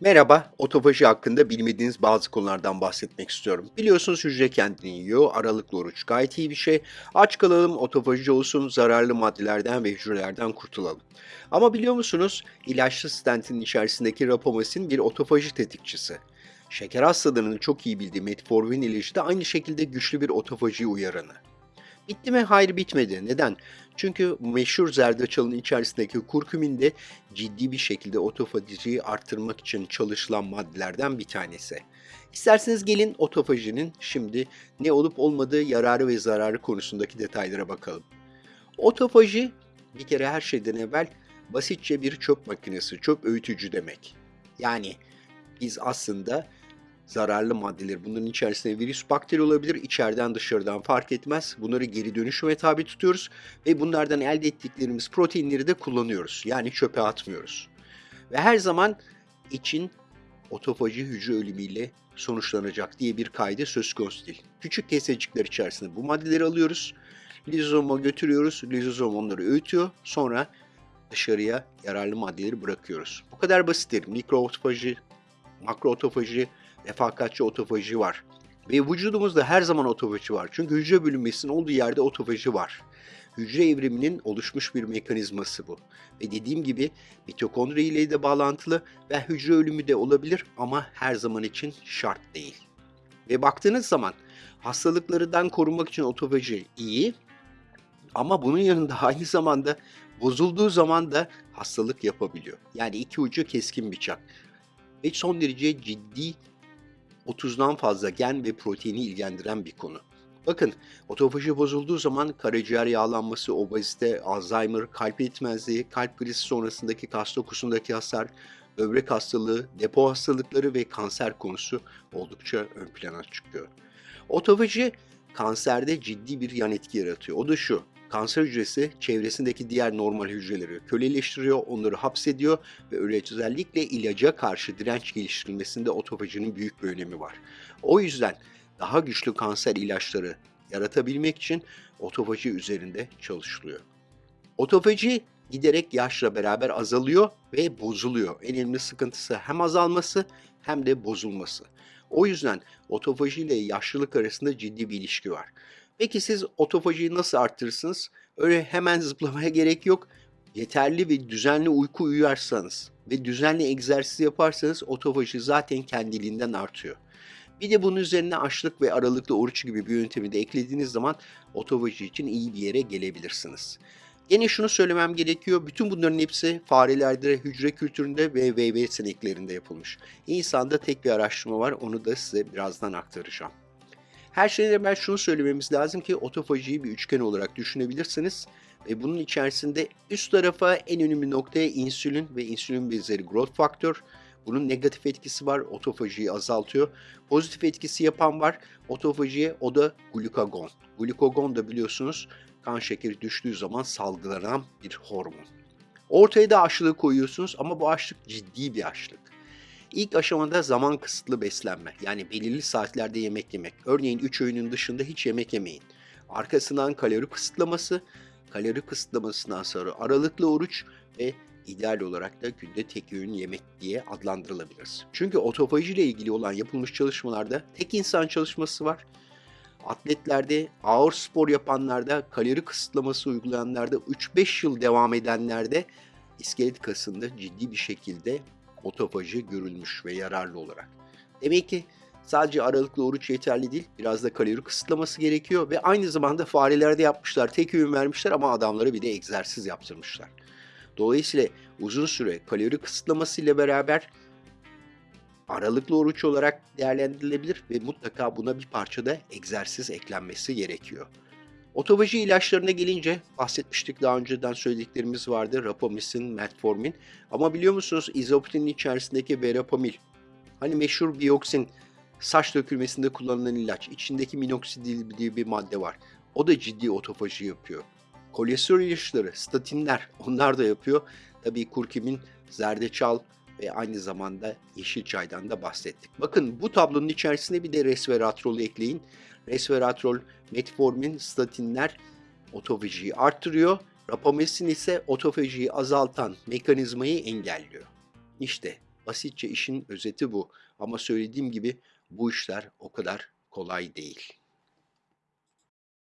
Merhaba, otofaji hakkında bilmediğiniz bazı konulardan bahsetmek istiyorum. Biliyorsunuz hücre kendini yiyor, aralıklı oruç gayet iyi bir şey. Aç kalalım, otofaji olsun, zararlı maddelerden ve hücrelerden kurtulalım. Ama biliyor musunuz, ilaçlı stentin içerisindeki rapomasin bir otofaji tetikçisi. Şeker hastalarının çok iyi bildiği metformin ilacı da aynı şekilde güçlü bir otofaji uyaranı. Bitti mi? Hayır bitmedi. Neden? Çünkü meşhur zerdeçalın içerisindeki kurkumin de ciddi bir şekilde otofajiyi arttırmak için çalışılan maddelerden bir tanesi. İsterseniz gelin otofajinin şimdi ne olup olmadığı yararı ve zararı konusundaki detaylara bakalım. Otofaji bir kere her şeyden evvel basitçe bir çöp makinesi, çöp öğütücü demek. Yani biz aslında zararlı maddeler. Bunların içerisinde virüs, bakteri olabilir. İçeriden dışarıdan fark etmez. Bunları geri dönüşüme tabi tutuyoruz ve bunlardan elde ettiklerimiz proteinleri de kullanıyoruz. Yani çöpe atmıyoruz. Ve her zaman için otofaji hücre ölümüyle sonuçlanacak diye bir kaydı söz konusu değil. Küçük kesecikler içerisinde bu maddeleri alıyoruz. Lizozoma götürüyoruz. Lizozom onları öğütüyor. Sonra dışarıya yararlı maddeleri bırakıyoruz. Bu kadar basittir. Mikro otofaji, makro otofaji, refakatçi otofaji var. Ve vücudumuzda her zaman otofaji var. Çünkü hücre bölünmesinin olduğu yerde otofaji var. Hücre evriminin oluşmuş bir mekanizması bu. Ve dediğim gibi mitokondri ile de bağlantılı ve hücre ölümü de olabilir ama her zaman için şart değil. Ve baktığınız zaman hastalıklardan korunmak için otofaji iyi ama bunun yanında aynı zamanda bozulduğu zaman da hastalık yapabiliyor. Yani iki ucu keskin bıçak. Ve son derece ciddi 30'dan fazla gen ve proteini ilgilendiren bir konu. Bakın, otofaji bozulduğu zaman karaciğer yağlanması, obezite, Alzheimer, kalp yetmezliği, kalp krizi sonrasındaki kas dokusundaki hasar, böbrek hastalığı, depo hastalıkları ve kanser konusu oldukça ön plana çıkıyor. Otofaji kanserde ciddi bir yan etki yaratıyor. O da şu, kanser hücresi çevresindeki diğer normal hücreleri köleleştiriyor, onları hapsediyor ve özellikle ilaca karşı direnç geliştirilmesinde otofajinin büyük bir önemi var. O yüzden daha güçlü kanser ilaçları yaratabilmek için otofaji üzerinde çalışılıyor. Otofaji giderek yaşla beraber azalıyor ve bozuluyor. En önemli sıkıntısı hem azalması hem de bozulması. O yüzden otofaji ile yaşlılık arasında ciddi bir ilişki var. Peki siz otofajiyi nasıl arttırırsınız? Öyle hemen zıplamaya gerek yok. Yeterli ve düzenli uyku uyarsanız ve düzenli egzersiz yaparsanız otofaji zaten kendiliğinden artıyor. Bir de bunun üzerine açlık ve aralıklı oruç gibi bir yöntemi de eklediğiniz zaman otofaji için iyi bir yere gelebilirsiniz. Yine şunu söylemem gerekiyor. Bütün bunların hepsi farelerde, hücre kültüründe ve VV sineklerinde yapılmış. İnsanda tek bir araştırma var. Onu da size birazdan aktaracağım. Her şeyden evvel şunu söylememiz lazım ki otofajiyi bir üçgen olarak düşünebilirsiniz. Ve bunun içerisinde üst tarafa en önemli noktaya insülin ve insülin benzeri growth faktör. Bunun negatif etkisi var, otofajiyi azaltıyor. Pozitif etkisi yapan var, otofajiye o da glukagon. Glukagon da biliyorsunuz kan şekeri düştüğü zaman salgılanan bir hormon. Ortaya da açlığı koyuyorsunuz ama bu açlık ciddi bir açlık. İlk aşamada zaman kısıtlı beslenme. Yani belirli saatlerde yemek yemek. Örneğin 3 öğünün dışında hiç yemek yemeyin. Arkasından kalori kısıtlaması, kalori kısıtlamasından sonra aralıklı oruç ve ideal olarak da günde tek öğün yemek diye adlandırılabilir. Çünkü otofaji ile ilgili olan yapılmış çalışmalarda tek insan çalışması var. Atletlerde, ağır spor yapanlarda, kalori kısıtlaması uygulayanlarda, 3-5 yıl devam edenlerde iskelet kasında ciddi bir şekilde otofaji görülmüş ve yararlı olarak. Demek ki sadece aralıklı oruç yeterli değil, biraz da kalori kısıtlaması gerekiyor ve aynı zamanda farelerde yapmışlar, tek öğün vermişler ama adamlara bir de egzersiz yaptırmışlar. Dolayısıyla uzun süre kalori kısıtlaması ile beraber aralıklı oruç olarak değerlendirilebilir ve mutlaka buna bir parça da egzersiz eklenmesi gerekiyor. Otofaji ilaçlarına gelince bahsetmiştik daha önceden söylediklerimiz vardı. Rapamisin, metformin. Ama biliyor musunuz izoptinin içerisindeki verapamil. Hani meşhur bioksin saç dökülmesinde kullanılan ilaç. İçindeki minoksidil diye bir madde var. O da ciddi otofaji yapıyor. Kolesterol ilaçları, statinler onlar da yapıyor. Tabii kurkumin, zerdeçal ve aynı zamanda yeşil çaydan da bahsettik. Bakın bu tablonun içerisinde bir de resveratrol ekleyin resveratrol, metformin, statinler otofajiyi arttırıyor. Rapamesin ise otofajiyi azaltan mekanizmayı engelliyor. İşte Basitçe işin özeti bu. Ama söylediğim gibi bu işler o kadar kolay değil.